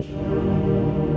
you